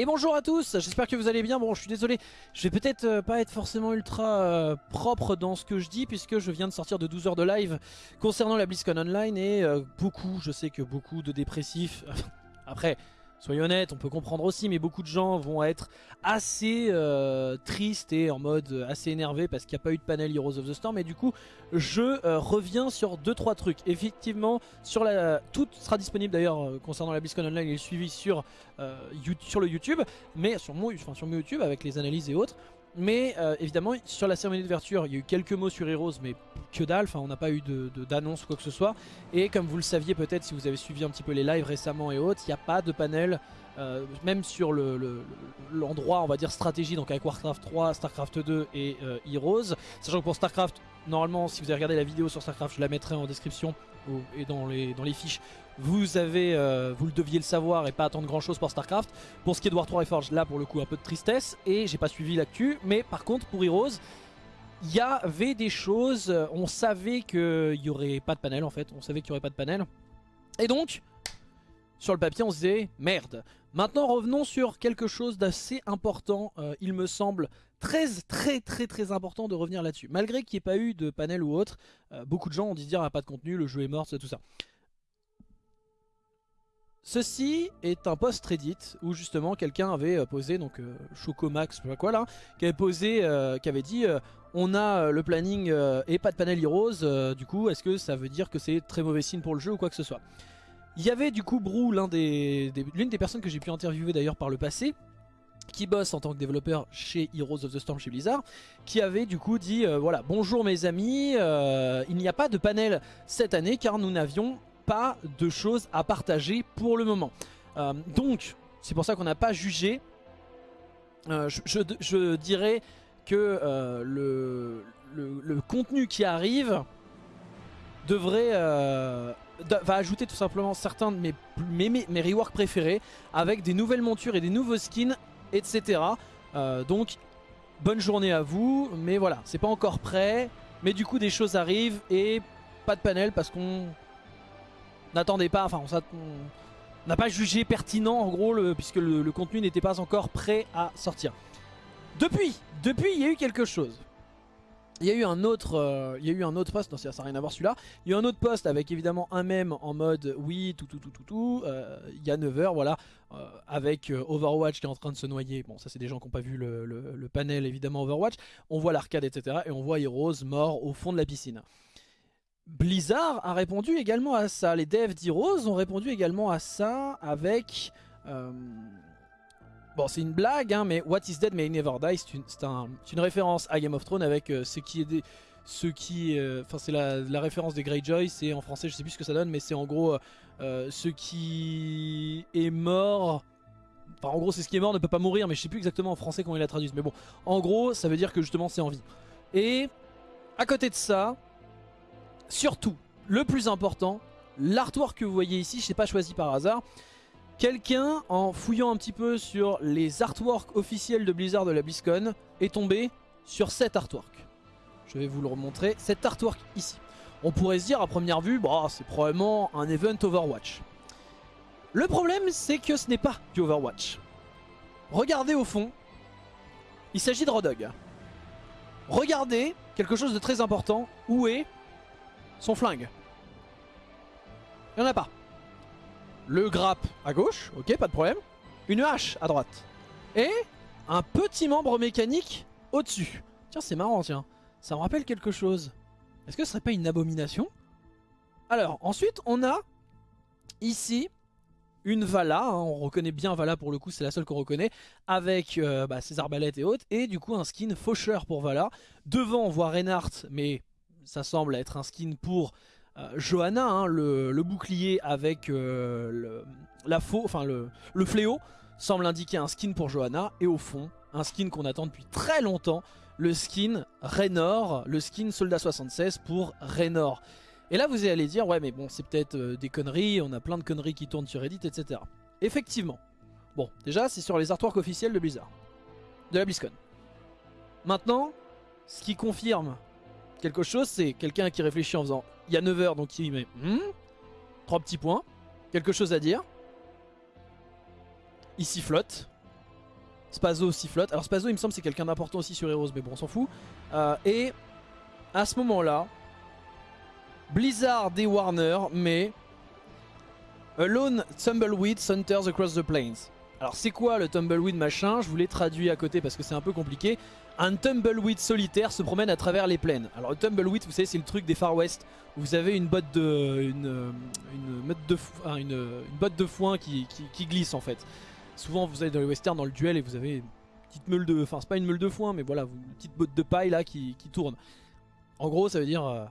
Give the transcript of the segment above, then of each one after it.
Et bonjour à tous, j'espère que vous allez bien. Bon, je suis désolé, je vais peut-être euh, pas être forcément ultra euh, propre dans ce que je dis puisque je viens de sortir de 12 heures de live concernant la BlizzCon Online et euh, beaucoup, je sais que beaucoup de dépressifs, après Soyons honnêtes, on peut comprendre aussi, mais beaucoup de gens vont être assez euh, tristes et en mode assez énervé parce qu'il n'y a pas eu de panel Heroes of the Storm. Et du coup, je euh, reviens sur 2-3 trucs. Effectivement, tout sera disponible d'ailleurs euh, concernant la BlizzCon Online et le suivi sur, euh, sur le YouTube, mais sur mon, enfin, sur mon YouTube avec les analyses et autres. Mais euh, évidemment, sur la cérémonie d'ouverture, il y a eu quelques mots sur Heroes, mais que dalle, enfin, on n'a pas eu d'annonce ou quoi que ce soit. Et comme vous le saviez peut-être si vous avez suivi un petit peu les lives récemment et autres, il n'y a pas de panel, euh, même sur le- le- l'endroit, on va dire stratégie, donc avec Warcraft 3, Starcraft 2 et euh, Heroes. Sachant que pour Starcraft, normalement, si vous avez regardé la vidéo sur Starcraft, je la mettrai en description et dans les fiches. Vous avez, euh, vous le deviez le savoir et pas attendre grand chose pour Starcraft. Pour ce qui est de War 3 Reforged, là pour le coup un peu de tristesse et j'ai pas suivi l'actu. Mais par contre pour Heroes, il y avait des choses, euh, on savait qu'il y aurait pas de panel en fait, on savait qu'il y aurait pas de panel. Et donc, sur le papier on se disait merde. Maintenant revenons sur quelque chose d'assez important, euh, il me semble très très très très important de revenir là-dessus. Malgré qu'il n'y ait pas eu de panel ou autre, beaucoup de gens ont dit dire ah, pas de contenu, le jeu est mort, tout ça. Ceci est un post Reddit où justement quelqu'un avait euh, posé, donc euh, Chocomax, je sais pas quoi là, qui avait posé, euh, qui avait dit euh, on a le planning et pas de panel Heroes, du coup est-ce que ça veut dire que c'est très mauvais signe pour le jeu ou quoi que ce soit? Il y avait du coup Brou, l'une des personnes que j'ai pu interviewer d'ailleurs par le passé, qui bosse en tant que développeur chez Heroes of the Storm chez Blizzard, qui avait du coup dit voilà bonjour mes amis, il n'y a pas de panel cette année car nous n'avions pas de choses à partager pour le moment. Euh, donc c'est pour ça qu'on n'a pas jugé. Euh, je, dirais que euh, le, contenu qui arrive devrait de- va ajouter tout simplement certains de mes, mes, mes, reworks préférés avec des nouvelles montures et des nouveaux skins, etc. Donc bonne journée à vous, mais voilà, c'est pas encore prêt, mais du coup des choses arrivent et pas de panel parce qu'on n'attendait pas, enfin on n'a pas jugé pertinent en gros puisque le, contenu n'était pas encore prêt à sortir. Depuis, depuis il y a eu quelque chose. Il y a eu un autre, euh, il y a eu un autre post, non ça n'a rien à voir celui-là. Il y a eu un autre post avec évidemment un mème en mode oui tout tout tout tout tout. euh, il y a 9h voilà euh, avec Overwatch qui est en train de se noyer. Bon ça c'est des gens qui n'ont pas vu le, le- le panel évidemment Overwatch. On voit l'arcade etc et on voit Heroes mort au fond de la piscine. Blizzard a répondu également à ça. Les devs d'Heroes ont répondu également à ça avec... euh, Bon, c'est une blague, hein, mais What is Dead May Never Die, c'est une, référence à Game of Thrones avec euh, ce qui est. Ce qui, euh, enfin c'est la, référence des Greyjoy, c'est en français je sais plus ce que ça donne, mais c'est en gros ce qui est mort, enfin en gros c'est ce qui est mort ne peut pas mourir, mais je sais plus exactement en français comment ils la traduisent, mais bon, en gros ça veut dire que justement c'est en vie. Et à côté de ça, surtout, le plus important, l'artwork que vous voyez ici, je sais pas choisi par hasard, quelqu'un en fouillant un petit peu sur les artworks officiels de Blizzard de la BlizzCon est tombé sur cet artwork. Je vais vous le remontrer, cet artwork ici. On pourrait se dire à première vue, bah, c'est probablement un event Overwatch. Le problème c'est que ce n'est pas du Overwatch. Regardez au fond, il s'agit de Rodog. Regardez quelque chose de très important, où est son flingue Il n'y en a pas. Le grappe à gauche, ok, pas de problème. Une hache à droite. Et un petit membre mécanique au-dessus. Tiens, c'est marrant, tiens. Ça me rappelle quelque chose. Est-ce que ce serait pas une abomination? Alors, ensuite, on a ici une Vala. hein, on reconnaît bien Vala pour le coup, c'est la seule qu'on reconnaît. Avec euh, bah, ses arbalètes et autres. Et du coup, un skin faucheur pour Vala. Devant, on voit Reinhardt, mais ça semble être un skin pour euh, Johanna, hein, le, bouclier avec euh, le, la faux, enfin le fléau semble indiquer un skin pour Johanna et au fond un skin qu'on attend depuis très longtemps, le skin Raynor, le skin Soldat 76 pour Raynor. Et là vous allez dire ouais mais bon c'est peut-être euh, des conneries, on a plein de conneries qui tournent sur Reddit etc. Effectivement. Bon déjà c'est sur les artworks officiels de Blizzard, de la BlizzCon. Maintenant ce qui confirme quelque chose c'est quelqu'un qui réfléchit en faisant il y a 9 heures donc il met hmm, trois petits points, quelque chose à dire. Il sifflote. Spazo aussi flotte. Alors Spazo il me semble c'est quelqu'un d'important aussi sur Heroes mais bon on s'en fout. Euh, et à ce moment là, Blizzard et Warner mais Alone Tumbleweed Hunters Across the Plains. Alors c'est quoi le Tumbleweed machin? Je vous l'ai traduit à côté parce que c'est un peu compliqué. Un Tumbleweed solitaire se promène à travers les plaines. Alors le Tumbleweed vous savez c'est le truc des Far West où vous avez une botte de, une, de, une, botte de foin qui, glisse en fait. Souvent vous allez dans les westerns dans le duel et vous avez une petite meule de... Enfin c'est pas une meule de foin mais voilà, une petite botte de paille là qui, qui tourne. En gros ça veut dire... Euh,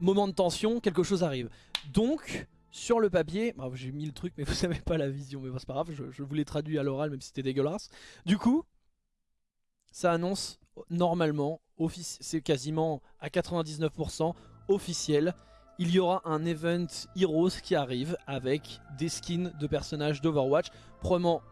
moment de tension, quelque chose arrive. Donc sur le papier, j'ai mis le truc mais vous n'avez pas la vision, mais c'est pas grave, je, vous l'ai traduit à l'oral même si c'était dégueulasse. Du coup, ça annonce normalement, c'est quasiment à 99% officiel, il y aura un event Heroes qui arrive avec des skins de personnages d'Overwatch, probablement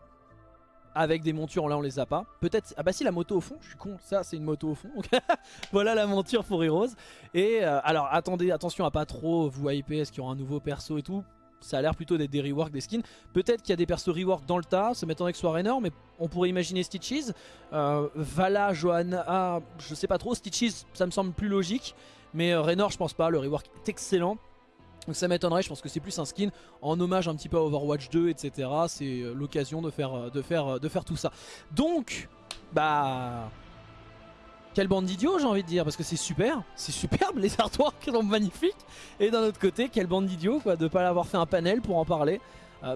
avec des montures, là on les a pas. Peut-être, ah bah si la moto au fond, je suis con, ça c'est une moto au fond. voilà la monture pour Heroes. Et euh, alors attendez, attention à pas trop vous hyper, est-ce qu'il y aura un nouveau perso et tout ça a l'air plutôt d'être des reworks des skins. Peut-être qu'il y a des persos rework dans le tas, ça m'étonnerait que ce soit Raynor, mais on pourrait imaginer Stitches. Euh, Vala, Johanna, je sais pas trop. Stitches, ça me semble plus logique. Mais euh, Raynor, je pense pas, le rework est excellent. Donc ça m'étonnerait, je pense que c'est plus un skin en hommage un petit peu à Overwatch 2, etc. C'est euh, l'occasion de faire, euh, de, faire, euh, de faire tout ça. Donc, bah... Quelle bande d'idiots j'ai envie de dire, parce que c'est super, c'est superbe, les artworks sont magnifiques. Et d'un autre côté, quelle bande d'idiots de pas l'avoir fait un panel pour en parler.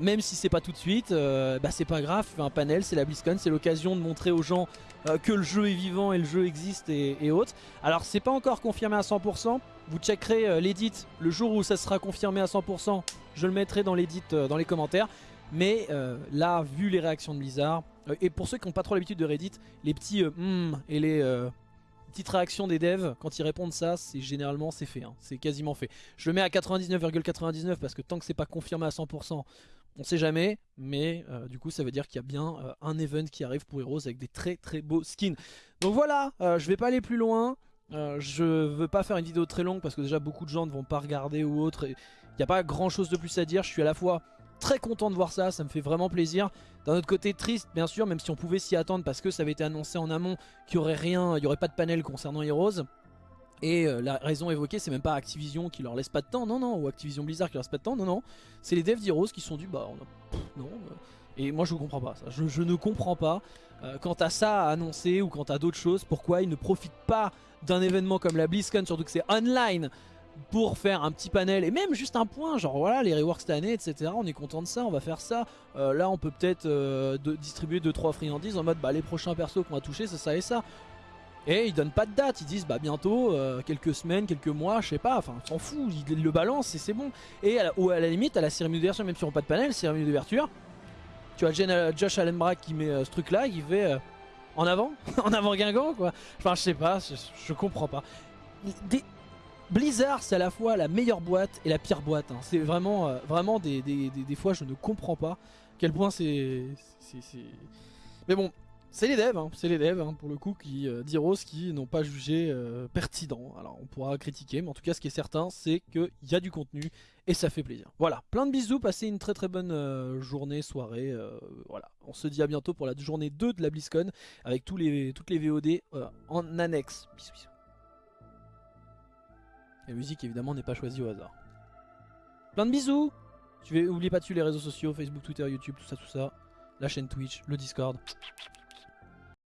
Même si c'est pas tout de suite, bah c'est pas grave, un panel, c'est la BlizzCon, c'est l'occasion de montrer aux gens que le jeu est vivant et le jeu existe et, autres. Alors c'est pas encore confirmé à 100%, vous checkerez euh, l'édit le jour où ça sera confirmé à 100%. Je le mettrai dans l'édit euh, dans les commentaires. Mais euh, là, vu les réactions de Blizzard, et pour ceux qui n'ont pas trop l'habitude de Reddit, les petits hmm et les petites réactions des devs, quand ils répondent ça, c'est généralement c'est fait. Hein. c'est quasiment fait. Je le mets à 99,99 parce que tant que c'est pas confirmé à 100%, on sait jamais. Mais du coup, ça veut dire qu'il y a bien un event qui arrive pour Heroes avec des très très beaux skins. Donc voilà, je vais pas aller plus loin. Euh, je veux pas faire une vidéo très longue parce que déjà beaucoup de gens ne vont pas regarder ou autre. Il n'y a pas grand chose de plus à dire. Je suis à la fois très content de voir ça, ça me fait vraiment plaisir. D'un autre côté triste bien sûr, même si on pouvait s'y attendre parce que ça avait été annoncé en amont qu'il n'y aurait rien, il n'y aurait pas de panel concernant Heroes. Et euh, la raison évoquée, c'est même pas Activision qui leur laisse pas de temps, non, non, ou Activision Blizzard qui leur laisse pas de temps, non, non. C'est les devs d'Heroes qui sont du, bah, on a, non. Euh. et moi je comprends pas ça, je, ne comprends pas. quant à ça à annoncer ou quant à d'autres choses, pourquoi ils ne profitent pas d'un événement comme la BlizzCon, surtout que c'est online, pour faire un petit panel et même juste un point, genre voilà les reworks cette année, etc. On est content de ça, on va faire ça. Euh, là, on peut peut-être euh, distribuer 2-3 friandises en mode bah les prochains persos qu'on va toucher, c'est ça et ça. Et ils donnent pas de date, ils disent bah bientôt, euh, quelques semaines, quelques mois, je sais pas, enfin s'en fout, ils le balancent et c'est bon. Et à la, ou à la limite, à la cérémonie d'ouverture, même si on pas de panel, cérémonie d'ouverture, tu vois Josh Allenbrack qui met ce truc là, qui fait en avant En avant Guingamp quoi Enfin je sais pas, je, comprends pas. Blizzard c'est à la fois la meilleure boîte et la pire boîte. Hein. C'est vraiment, euh, vraiment des, fois je ne comprends pas quel point c'est... Mais bon, c'est les devs, hein. c'est les devs hein, pour le coup qui euh, qui n'ont pas jugé euh, pertinent. Alors on pourra critiquer, mais en tout cas ce qui est certain c'est qu'il y a du contenu et ça fait plaisir. Voilà, plein de bisous, passez une très très bonne euh, journée, soirée. Voilà, on se dit à bientôt pour la journée 2 de la BlizzCon avec tous les, toutes les VOD en annexe. Bisous bisous. La musique évidemment n'est pas choisie au hasard. Plein de bisous tu N'oubliez pas de suivre les réseaux sociaux, Facebook, Twitter, YouTube, tout ça, tout ça. La chaîne Twitch, le Discord.